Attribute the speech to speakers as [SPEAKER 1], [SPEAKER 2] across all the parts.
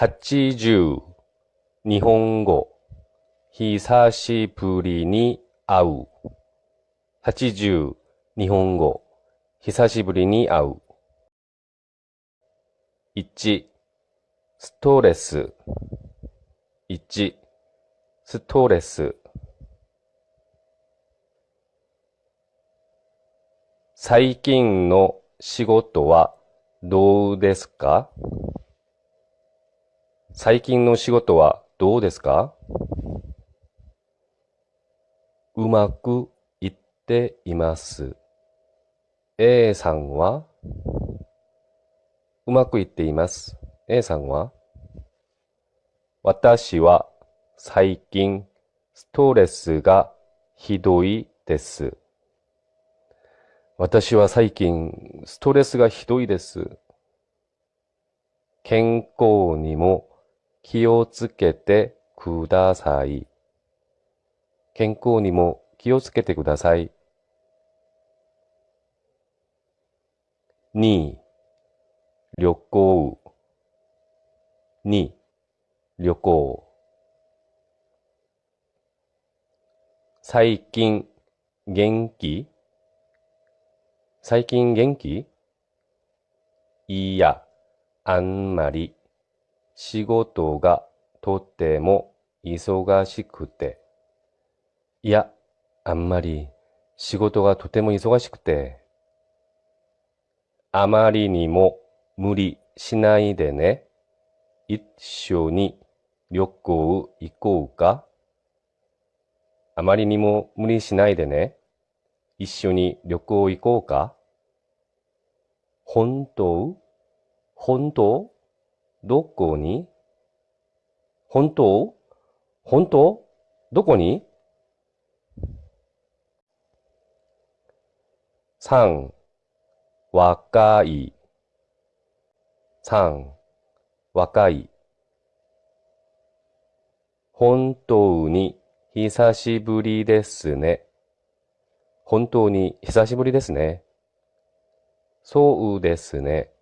[SPEAKER 1] 80日本語。久しぶりに会う。80日本語。久しぶりに会う。1ストレス。1ストレス。最近の仕事はどうですか？最近の仕事はどうですか？うまくいっています。A さんは？うまくいっています。A さんは？私は最近ストレスがひどいです。私は最近ストレスがひどいです。健康にも気をつけてください。健康にも気をつけてください。2旅行2旅行最近元気？最近元気？いや、あんまり。仕事がとても忙しくて。いや、あんまり。仕事がとても忙しくて。あまりにも無理しないでね。一緒に旅行行こうかあまりにも無理しないでね。一緒に旅行行こうか本当？本当？どこに？本当？本当？どこに？三、若い。三、若い。本当に久しぶりですね。本当に久しぶりですね。そうですね。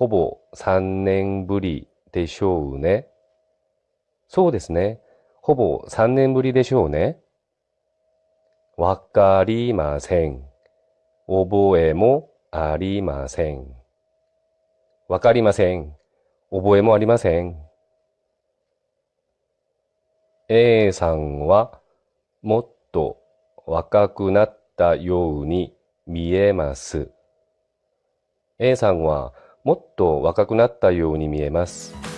[SPEAKER 1] ほぼ三年ぶりでしょうね。そうですね。ほぼ三年ぶりでしょうね。わかりません。覚えもありません。わかりません。覚えもありません。A さんはもっと若くなったように見えます。A さんはもっと若くなったように見えます。